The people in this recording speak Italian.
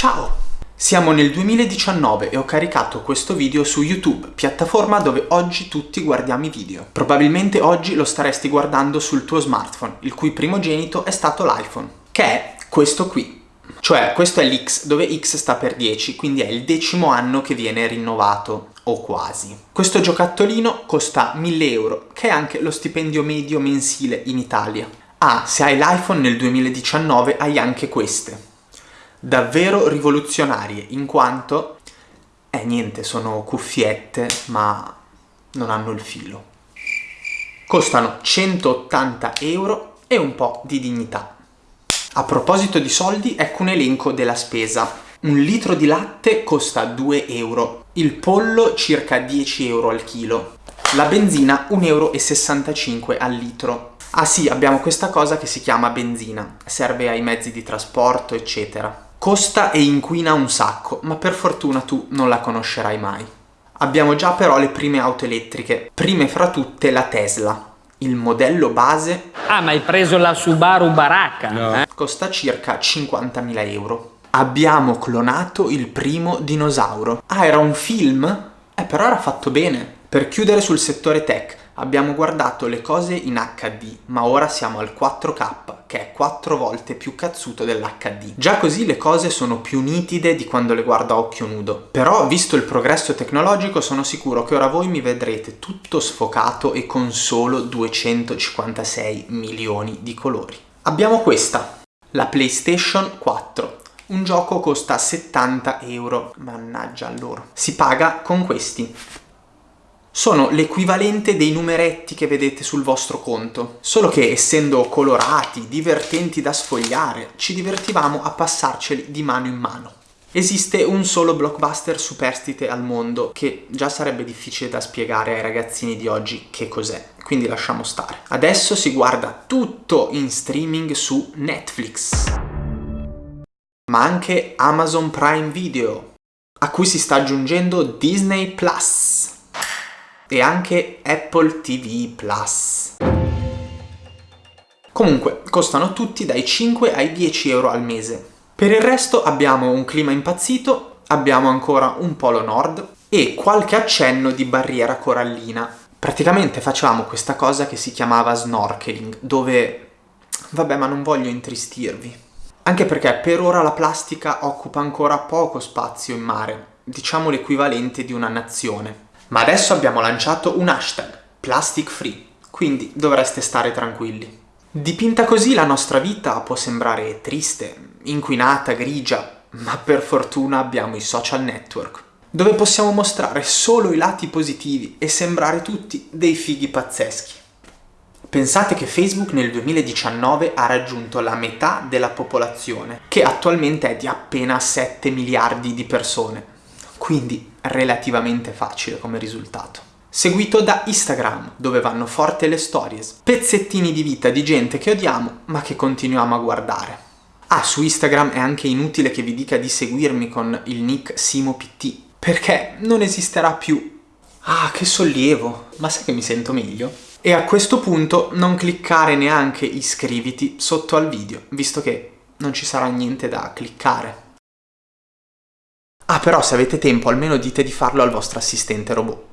Ciao! Siamo nel 2019 e ho caricato questo video su YouTube, piattaforma dove oggi tutti guardiamo i video. Probabilmente oggi lo staresti guardando sul tuo smartphone, il cui primogenito è stato l'iPhone, che è questo qui. Cioè, questo è l'X, dove X sta per 10, quindi è il decimo anno che viene rinnovato, o quasi. Questo giocattolino costa 1000 euro, che è anche lo stipendio medio mensile in Italia. Ah, se hai l'iPhone nel 2019 hai anche queste davvero rivoluzionarie, in quanto, eh niente, sono cuffiette, ma non hanno il filo. Costano 180 euro e un po' di dignità. A proposito di soldi, ecco un elenco della spesa. Un litro di latte costa 2 euro, il pollo circa 10 euro al chilo, la benzina 1,65 euro al litro. Ah sì, abbiamo questa cosa che si chiama benzina, serve ai mezzi di trasporto, eccetera. Costa e inquina un sacco, ma per fortuna tu non la conoscerai mai. Abbiamo già però le prime auto elettriche, prime fra tutte la Tesla. Il modello base... Ah, ma hai preso la Subaru Baracca? No. Eh? Costa circa 50.000 euro. Abbiamo clonato il primo dinosauro. Ah, era un film? Eh, però era fatto bene. Per chiudere sul settore tech, abbiamo guardato le cose in HD, ma ora siamo al 4K, che è 4 volte più cazzuto dell'HD. Già così le cose sono più nitide di quando le guardo a occhio nudo. Però, visto il progresso tecnologico, sono sicuro che ora voi mi vedrete tutto sfocato e con solo 256 milioni di colori. Abbiamo questa, la PlayStation 4. Un gioco costa 70 euro, mannaggia loro. Si paga con questi sono l'equivalente dei numeretti che vedete sul vostro conto. Solo che essendo colorati, divertenti da sfogliare, ci divertivamo a passarceli di mano in mano. Esiste un solo blockbuster superstite al mondo che già sarebbe difficile da spiegare ai ragazzini di oggi che cos'è, quindi lasciamo stare. Adesso si guarda tutto in streaming su Netflix, ma anche Amazon Prime Video, a cui si sta aggiungendo Disney Plus e anche Apple TV Plus. Comunque, costano tutti dai 5 ai 10 euro al mese. Per il resto abbiamo un clima impazzito, abbiamo ancora un polo nord e qualche accenno di barriera corallina. Praticamente facevamo questa cosa che si chiamava snorkeling, dove... vabbè ma non voglio intristirvi. Anche perché per ora la plastica occupa ancora poco spazio in mare, diciamo l'equivalente di una nazione. Ma adesso abbiamo lanciato un hashtag, plastic free, quindi dovreste stare tranquilli. Dipinta così la nostra vita può sembrare triste, inquinata, grigia, ma per fortuna abbiamo i social network, dove possiamo mostrare solo i lati positivi e sembrare tutti dei fighi pazzeschi. Pensate che Facebook nel 2019 ha raggiunto la metà della popolazione, che attualmente è di appena 7 miliardi di persone quindi relativamente facile come risultato. Seguito da Instagram, dove vanno forte le stories, pezzettini di vita di gente che odiamo ma che continuiamo a guardare. Ah, su Instagram è anche inutile che vi dica di seguirmi con il nick SimoPT, perché non esisterà più. Ah, che sollievo! Ma sai che mi sento meglio? E a questo punto non cliccare neanche iscriviti sotto al video, visto che non ci sarà niente da cliccare. Ah però se avete tempo almeno dite di farlo al vostro assistente robot.